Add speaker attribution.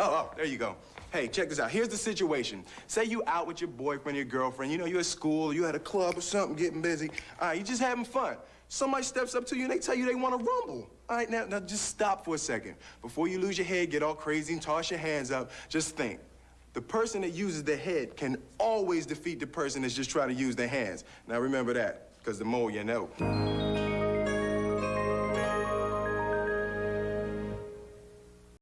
Speaker 1: Oh, oh, there you go. Hey, check this out. Here's the situation. Say you out with your boyfriend, your girlfriend. You know, you're at school, you at a club or something, getting busy. All right, you just having fun. Somebody steps up to you and they tell you they want to rumble. All right, now, now just stop for a second. Before you lose your head, get all crazy and toss your hands up, just think. The person that uses their head can always defeat the person that's just trying to use their hands. Now remember that, because the more you know.